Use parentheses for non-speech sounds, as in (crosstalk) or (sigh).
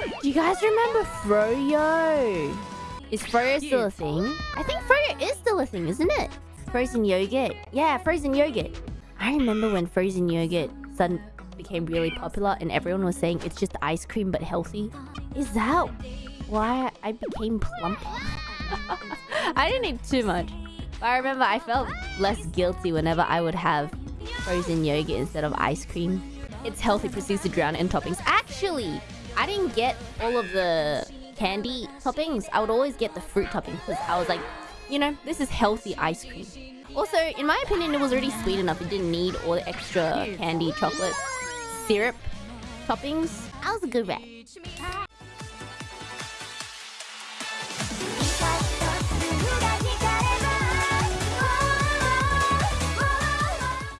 Do you guys remember Froyo? Is Froyo still a thing? I think Froyo is still a thing, isn't it? Frozen yogurt. Yeah, frozen yogurt. I remember when frozen yogurt suddenly became really popular and everyone was saying it's just ice cream but healthy. Is that why I became plump? (laughs) I didn't eat too much. But I remember I felt less guilty whenever I would have frozen yogurt instead of ice cream. It's healthy, proceeds to drown in toppings. Actually, I didn't get all of the candy toppings. I would always get the fruit toppings because I was like, you know, this is healthy ice cream. Also, in my opinion, it was already sweet enough. It didn't need all the extra candy, chocolate, syrup toppings. I was a good rat.